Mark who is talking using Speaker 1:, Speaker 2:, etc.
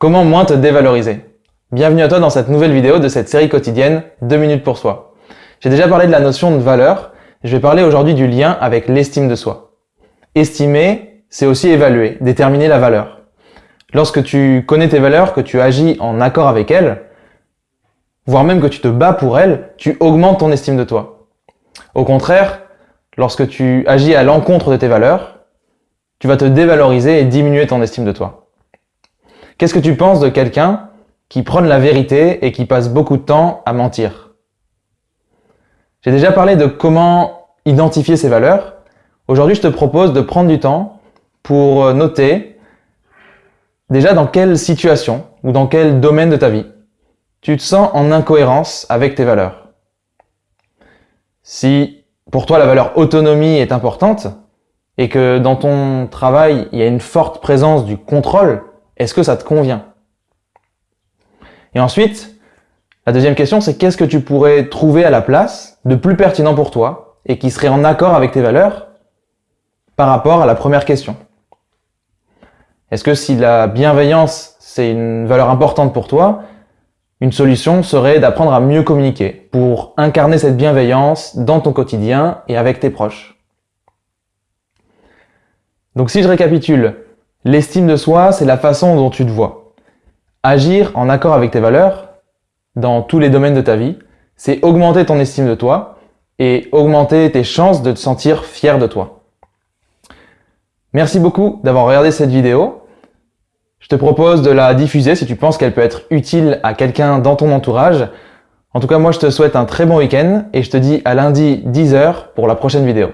Speaker 1: Comment moins te dévaloriser? Bienvenue à toi dans cette nouvelle vidéo de cette série quotidienne 2 minutes pour soi. J'ai déjà parlé de la notion de valeur, je vais parler aujourd'hui du lien avec l'estime de soi. Estimer, c'est aussi évaluer, déterminer la valeur. Lorsque tu connais tes valeurs, que tu agis en accord avec elles, voire même que tu te bats pour elles, tu augmentes ton estime de toi. Au contraire, lorsque tu agis à l'encontre de tes valeurs, tu vas te dévaloriser et diminuer ton estime de toi. Qu'est-ce que tu penses de quelqu'un qui prône la vérité et qui passe beaucoup de temps à mentir? J'ai déjà parlé de comment identifier ses valeurs. Aujourd'hui, je te propose de prendre du temps pour noter déjà dans quelle situation ou dans quel domaine de ta vie tu te sens en incohérence avec tes valeurs. Si pour toi la valeur autonomie est importante et que dans ton travail il y a une forte présence du contrôle, est-ce que ça te convient? Et ensuite, la deuxième question, c'est qu'est-ce que tu pourrais trouver à la place de plus pertinent pour toi et qui serait en accord avec tes valeurs par rapport à la première question? Est-ce que si la bienveillance, c'est une valeur importante pour toi, une solution serait d'apprendre à mieux communiquer pour incarner cette bienveillance dans ton quotidien et avec tes proches? Donc si je récapitule, L'estime de soi, c'est la façon dont tu te vois. Agir en accord avec tes valeurs, dans tous les domaines de ta vie, c'est augmenter ton estime de toi et augmenter tes chances de te sentir fier de toi. Merci beaucoup d'avoir regardé cette vidéo. Je te propose de la diffuser si tu penses qu'elle peut être utile à quelqu'un dans ton entourage. En tout cas, moi, je te souhaite un très bon week-end et je te dis à lundi 10h pour la prochaine vidéo.